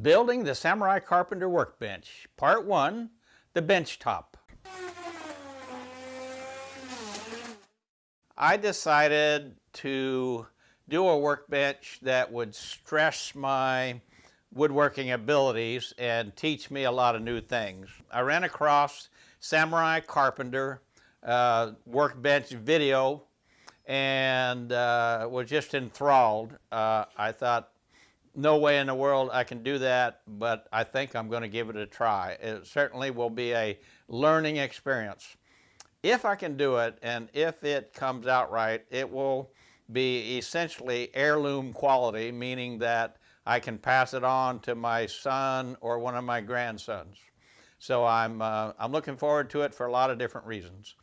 Building the Samurai Carpenter Workbench, Part 1, the bench top. I decided to do a workbench that would stress my woodworking abilities and teach me a lot of new things. I ran across Samurai Carpenter uh, workbench video and uh, was just enthralled. Uh, I thought no way in the world I can do that, but I think I'm going to give it a try. It certainly will be a learning experience. If I can do it, and if it comes out right, it will be essentially heirloom quality, meaning that I can pass it on to my son or one of my grandsons. So I'm, uh, I'm looking forward to it for a lot of different reasons.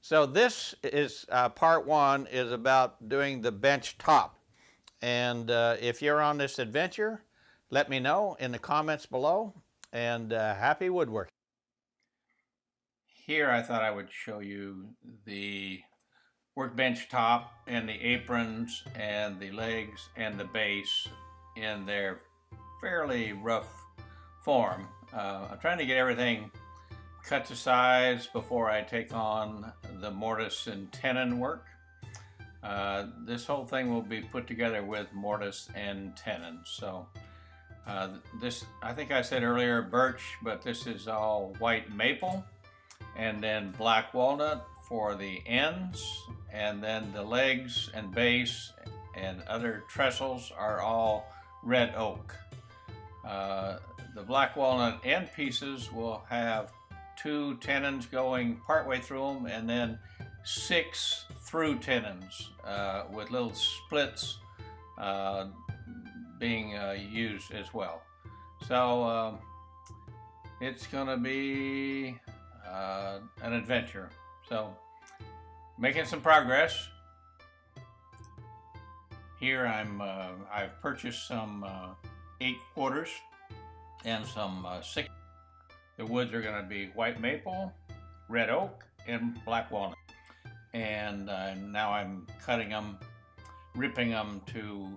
So this is uh, part one is about doing the bench top. And uh, if you're on this adventure, let me know in the comments below and uh, happy woodworking. Here I thought I would show you the workbench top and the aprons and the legs and the base in their fairly rough form. Uh, I'm trying to get everything cut to size before I take on the mortise and tenon work. Uh, this whole thing will be put together with mortise and tenon. So uh, this, I think I said earlier birch, but this is all white maple and then black walnut for the ends and then the legs and base and other trestles are all red oak. Uh, the black walnut end pieces will have two tenons going partway through them and then six through tenons uh, with little splits uh, being uh, used as well. So um, it's going to be uh, an adventure. So making some progress. Here I'm uh, I've purchased some uh, eight quarters and some six. The woods are going to be white maple, red oak, and black walnut and uh, now I'm cutting them, ripping them to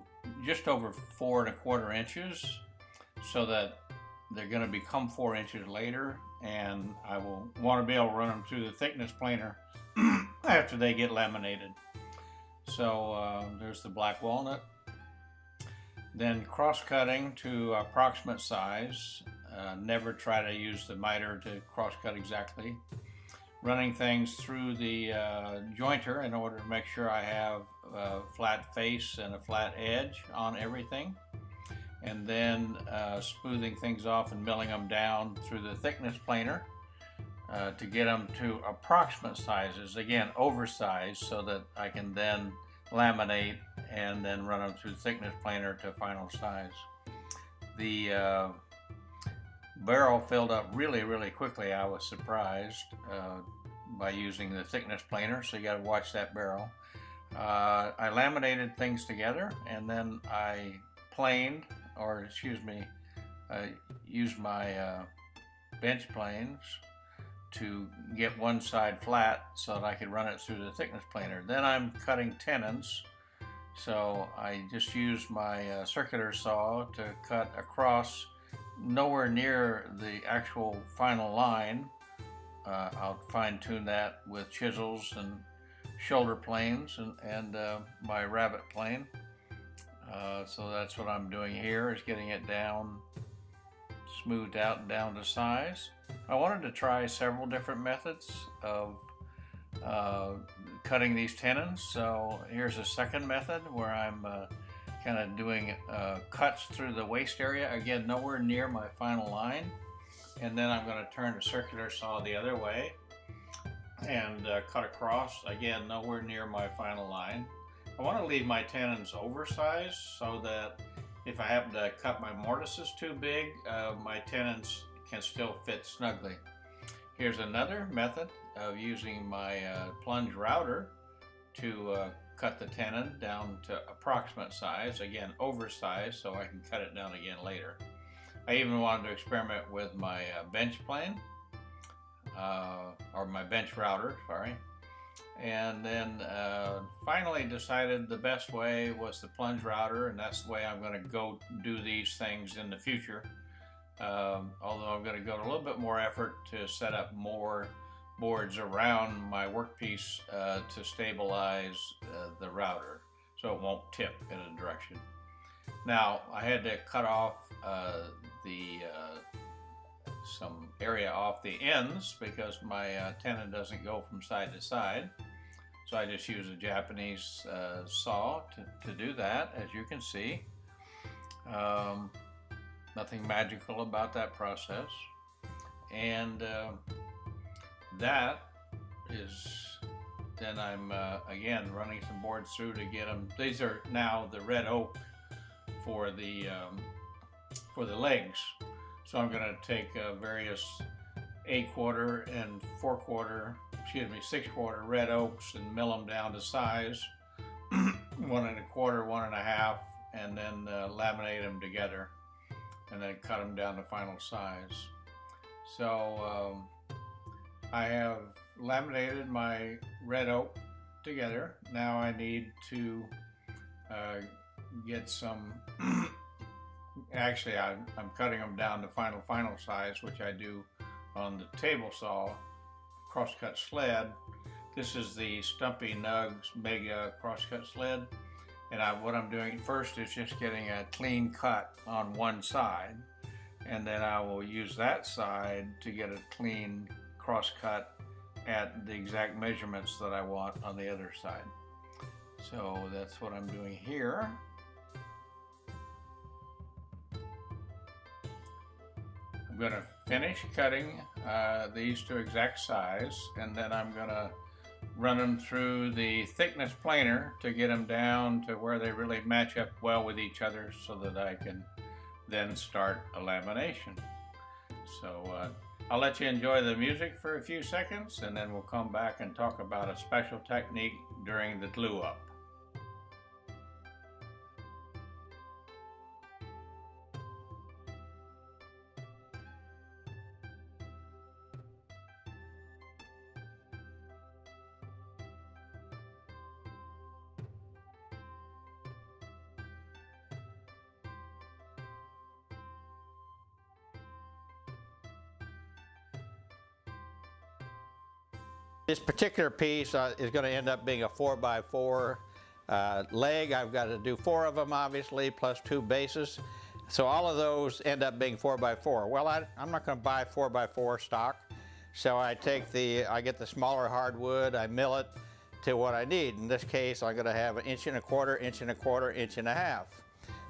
just over four and a quarter inches so that they're going to become four inches later and I will want to be able to run them through the thickness planer after they get laminated. So uh, there's the black walnut. Then cross cutting to approximate size. Uh, never try to use the miter to cross cut exactly running things through the uh, jointer in order to make sure I have a flat face and a flat edge on everything. And then uh, smoothing things off and milling them down through the thickness planer uh, to get them to approximate sizes again oversized so that I can then laminate and then run them through thickness planer to final size. The uh, barrel filled up really, really quickly. I was surprised uh, by using the thickness planer, so you got to watch that barrel. Uh, I laminated things together and then I planed, or excuse me, uh, used my uh, bench planes to get one side flat so that I could run it through the thickness planer. Then I'm cutting tenons. So I just used my uh, circular saw to cut across nowhere near the actual final line. Uh, I'll fine tune that with chisels and shoulder planes and, and uh, my rabbet plane. Uh, so that's what I'm doing here is getting it down, smoothed out and down to size. I wanted to try several different methods of uh, cutting these tenons. So here's a second method where I'm uh, kind of doing uh, cuts through the waste area. Again, nowhere near my final line. And then I'm going to turn the circular saw the other way and uh, cut across. Again, nowhere near my final line. I want to leave my tenons oversized so that if I happen to cut my mortises too big, uh, my tenons can still fit snugly. Here's another method of using my uh, plunge router to uh, cut the tenon down to approximate size, again oversized so I can cut it down again later. I even wanted to experiment with my uh, bench plane, uh, or my bench router, sorry, and then uh, finally decided the best way was the plunge router, and that's the way I'm going to go do these things in the future. Um, although I'm going to go to a little bit more effort to set up more boards around my workpiece uh, to stabilize uh, the router so it won't tip in a direction. Now I had to cut off uh, the uh, some area off the ends because my tenon doesn't go from side to side. So I just use a Japanese uh, saw to, to do that, as you can see. Um, nothing magical about that process. And uh, that is, then I'm uh, again running some boards through to get them. These are now the red oak for the, um, for the legs. So I'm gonna take uh, various eight quarter and four quarter excuse me, six quarter red oaks and mill them down to size, one and a quarter, one and a half, and then uh, laminate them together and then cut them down to final size. So um, I have laminated my red oak together. Now I need to uh, get some, actually I, I'm cutting them down to final final size, which I do on the table saw crosscut sled. This is the Stumpy Nubs Mega crosscut sled. And I, what I'm doing first is just getting a clean cut on one side. And then I will use that side to get a clean cross cut at the exact measurements that I want on the other side. So that's what I'm doing here. I'm going to finish cutting uh, these to exact size and then I'm going to run them through the thickness planer to get them down to where they really match up well with each other so that I can then start a lamination. So uh, I'll let you enjoy the music for a few seconds and then we'll come back and talk about a special technique during the glue up. This particular piece uh, is going to end up being a 4x4 uh, leg. I've got to do four of them, obviously, plus two bases. So all of those end up being 4x4. Well, I, am not going to buy 4x4 stock. So I take the, I get the smaller hardwood, I mill it to what I need. In this case, I'm going to have an inch and a quarter, inch and a quarter, inch and a half.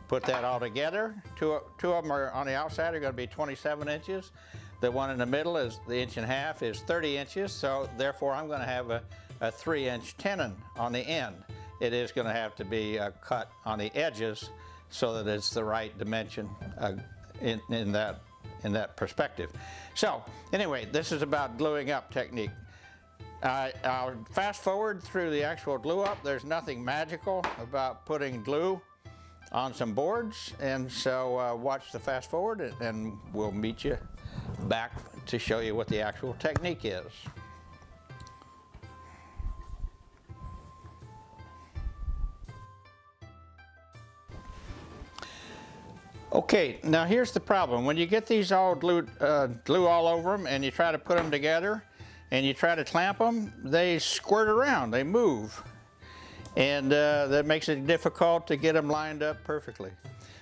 Put that all together. Two, two of them are on the outside are going to be 27 inches. The one in the middle is the inch and a half is 30 inches, so therefore I'm going to have a, a three inch tenon on the end. It is going to have to be uh, cut on the edges so that it's the right dimension uh, in, in, that, in that perspective. So anyway, this is about gluing up technique. I'll fast forward through the actual glue up. There's nothing magical about putting glue on some boards and so uh, watch the fast forward and we'll meet you back to show you what the actual technique is. Okay, now here's the problem. When you get these all glued, uh, glue all over them and you try to put them together and you try to clamp them, they squirt around, they move. And uh, that makes it difficult to get them lined up perfectly.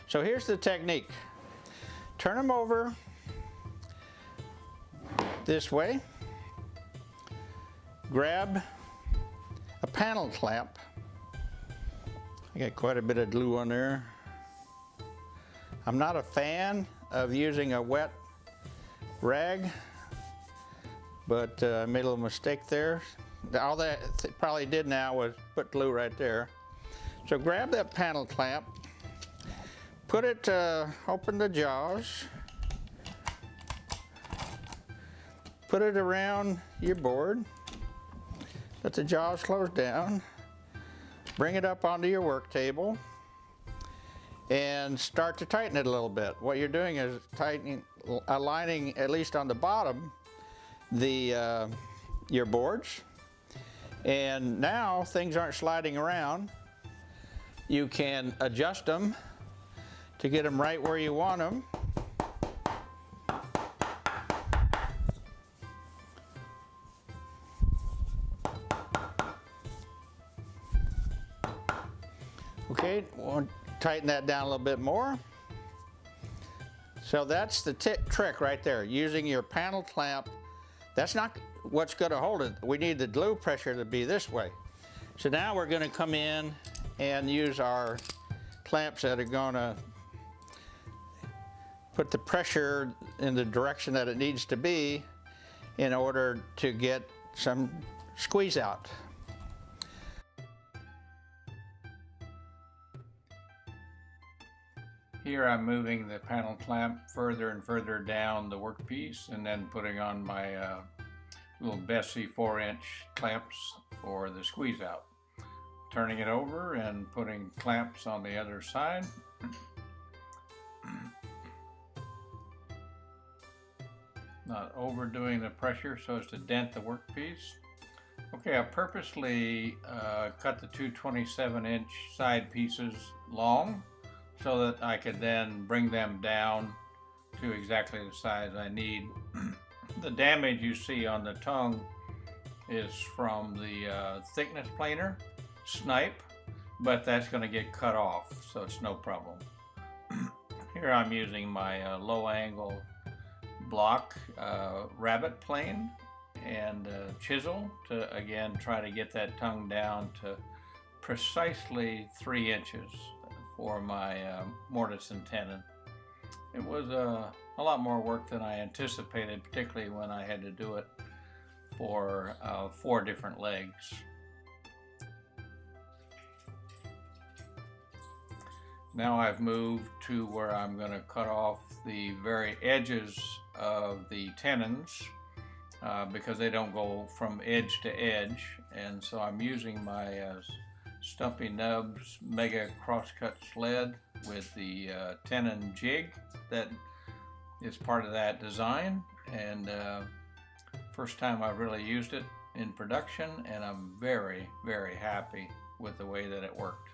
So here's the technique. Turn them over this way, grab a panel clamp. I got quite a bit of glue on there. I'm not a fan of using a wet rag, but uh, I made a little mistake there. All that probably did now was put glue right there. So grab that panel clamp, put it, uh, open the jaws, put it around your board, let the jaws close down, bring it up onto your work table, and start to tighten it a little bit. What you're doing is tightening, aligning at least on the bottom, the uh, your boards, And now things aren't sliding around. You can adjust them to get them right where you want them. Tighten that down a little bit more. So that's the trick right there, using your panel clamp. That's not what's going to hold it. We need the glue pressure to be this way. So now we're going to come in and use our clamps that are going to put the pressure in the direction that it needs to be in order to get some squeeze out. Here I'm moving the panel clamp further and further down the workpiece and then putting on my uh, little Bessey 4 inch clamps for the squeeze out. Turning it over and putting clamps on the other side. Not overdoing the pressure so as to dent the workpiece. Okay, I purposely uh, cut the two 27 inch side pieces long so that I could then bring them down to exactly the size I need. the damage you see on the tongue is from the uh, thickness planer, snipe, but that's going to get cut off, so it's no problem. Here I'm using my uh, low angle block uh, rabbet plane and uh, chisel to again try to get that tongue down to precisely three inches for my uh, mortise and tenon. It was uh, a lot more work than I anticipated, particularly when I had to do it for uh, four different legs. Now I've moved to where I'm going to cut off the very edges of the tenons uh, because they don't go from edge to edge and so I'm using my uh, Stumpy Nubs Mega Crosscut Sled with the uh, tenon jig that is part of that design and uh, first time I really used it in production and I'm very very happy with the way that it worked.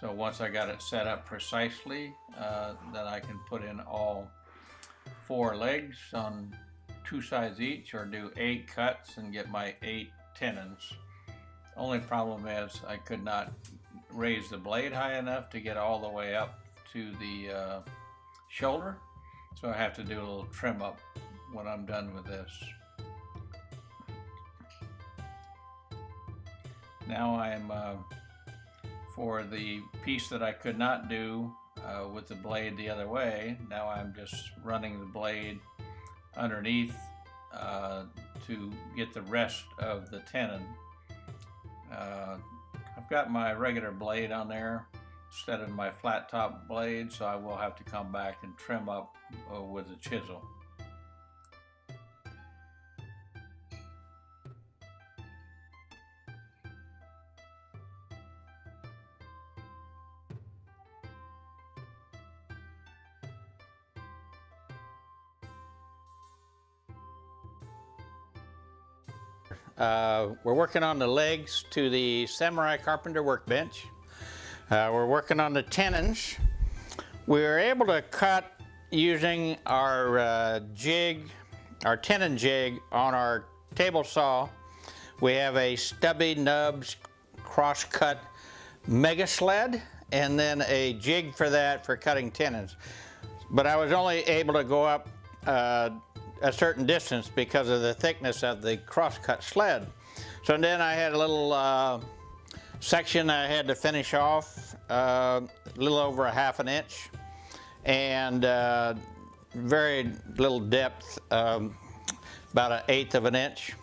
So once I got it set up precisely uh, that I can put in all four legs on two sides each or do eight cuts and get my eight tenons. Only problem is I could not raise the blade high enough to get all the way up to the uh, shoulder. So I have to do a little trim up when I'm done with this. Now I'm, uh, for the piece that I could not do uh, with the blade the other way, now I'm just running the blade underneath uh, to get the rest of the tenon uh, I've got my regular blade on there instead of my flat top blade, so I will have to come back and trim up uh, with a chisel. Uh, we're working on the legs to the Samurai Carpenter workbench. Uh, we're working on the tenons. We were able to cut using our uh, jig, our tenon jig on our table saw. We have a stubby nubs cross-cut mega sled and then a jig for that for cutting tenons. But I was only able to go up uh, a certain distance because of the thickness of the crosscut sled. So then I had a little uh, section I had to finish off, uh, a little over a half an inch, and uh, very little depth, um, about an eighth of an inch.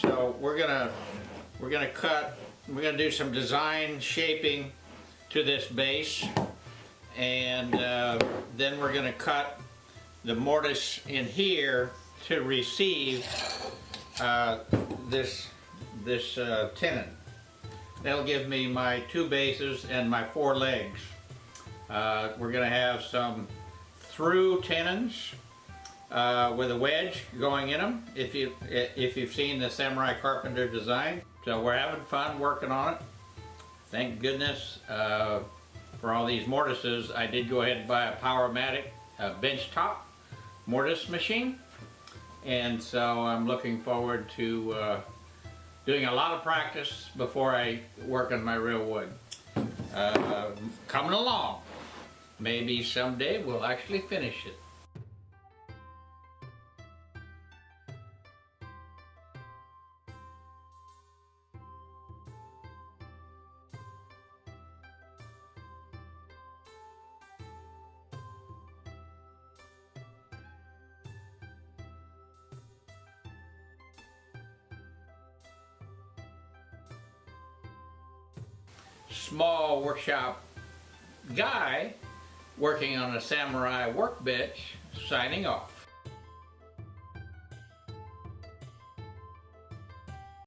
So we're gonna, we're gonna cut, we're gonna do some design shaping to this base. And uh, then we're gonna cut the mortise in here to receive uh, this, this uh, tenon. That'll give me my two bases and my four legs. Uh, we're gonna have some through tenons uh, with a wedge going in them. If you if you've seen the Samurai Carpenter design, so we're having fun working on it. Thank goodness uh, for all these mortises. I did go ahead and buy a Powermatic uh, bench top mortise machine, and so I'm looking forward to uh, doing a lot of practice before I work on my real wood. Uh, coming along. Maybe someday we'll actually finish it. Small workshop guy working on a samurai workbench signing off.